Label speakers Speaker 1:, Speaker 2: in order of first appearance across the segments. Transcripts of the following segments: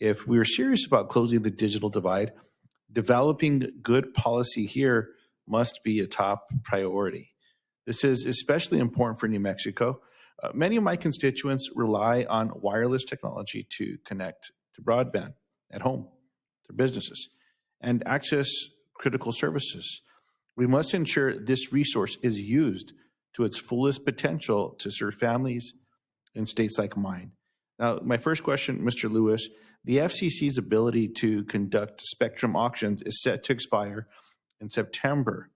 Speaker 1: If we are serious about closing the digital divide, developing good policy here must be a top priority. This is especially important for New Mexico. Uh, many of my constituents rely on wireless technology to connect to broadband at home, their businesses, and access critical services. We must ensure this resource is used to its fullest potential to serve families in states like mine. Now, my first question, Mr. Lewis, the FCC's ability to conduct spectrum auctions is set to expire in September.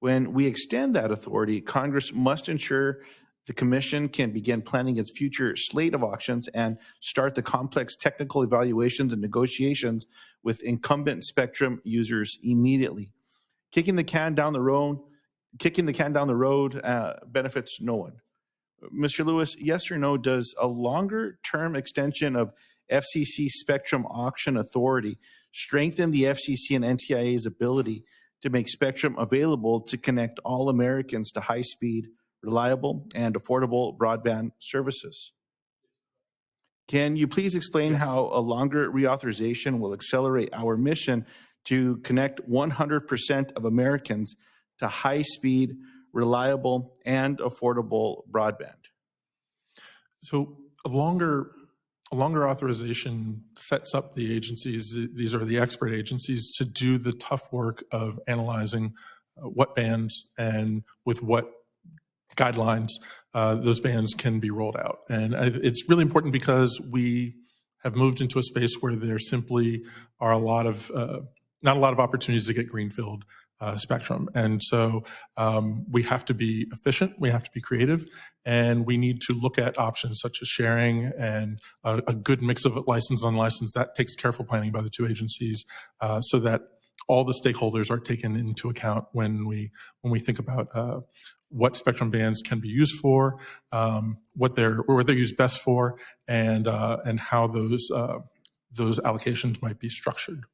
Speaker 1: When we extend that authority, Congress must ensure the Commission can begin planning its future slate of auctions and start the complex technical evaluations and negotiations with incumbent spectrum users immediately. Kicking the can down the road, kicking the can down the road uh, benefits no one. Mr. Lewis, yes or no, does a longer term extension of FCC spectrum auction authority strengthen the FCC and NTIA's ability to make spectrum available to connect all Americans to high speed, reliable, and affordable broadband services? Can you please explain
Speaker 2: Yes.
Speaker 1: how a longer reauthorization will accelerate our mission to connect 100% of Americans to high speed, reliable, and affordable broadband?
Speaker 2: So a longer, a longer authorization sets up the agencies, these are the expert agencies, to do the tough work of analyzing uh, what bands and with what guidelines uh, those bands can be rolled out. And it's really important because we have moved into a space where there simply are a lot of, uh, not a lot of opportunities to get greenfield uh, spectrum. And so um, we have to be efficient, we have to be creative, and we need to look at options such as sharing and a, a good mix of license unlicensed. That takes careful planning by the two agencies uh, so that all the stakeholders are taken into account when we when we think about uh, what spectrum bands can be used for, um, what they're or what they're used best for, and uh, and how those uh, those allocations might be structured.